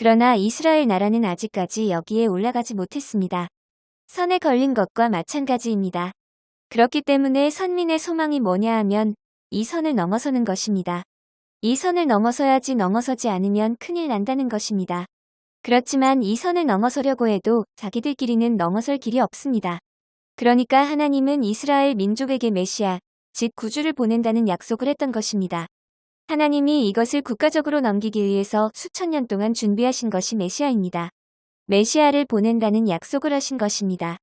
그러나 이스라엘 나라는 아직까지 여기에 올라가지 못했습니다. 선에 걸린 것과 마찬가지입니다. 그렇기 때문에 선민의 소망이 뭐냐 하면 이 선을 넘어서는 것입니다. 이 선을 넘어서야지 넘어서지 않으면 큰일 난다는 것입니다. 그렇지만 이 선을 넘어서려고 해도 자기들끼리는 넘어설 길이 없습니다. 그러니까 하나님은 이스라엘 민족에게 메시아, 즉 구주를 보낸다는 약속을 했던 것입니다. 하나님이 이것을 국가적으로 넘기기 위해서 수천 년 동안 준비하신 것이 메시아입니다. 메시아를 보낸다는 약속을 하신 것입니다.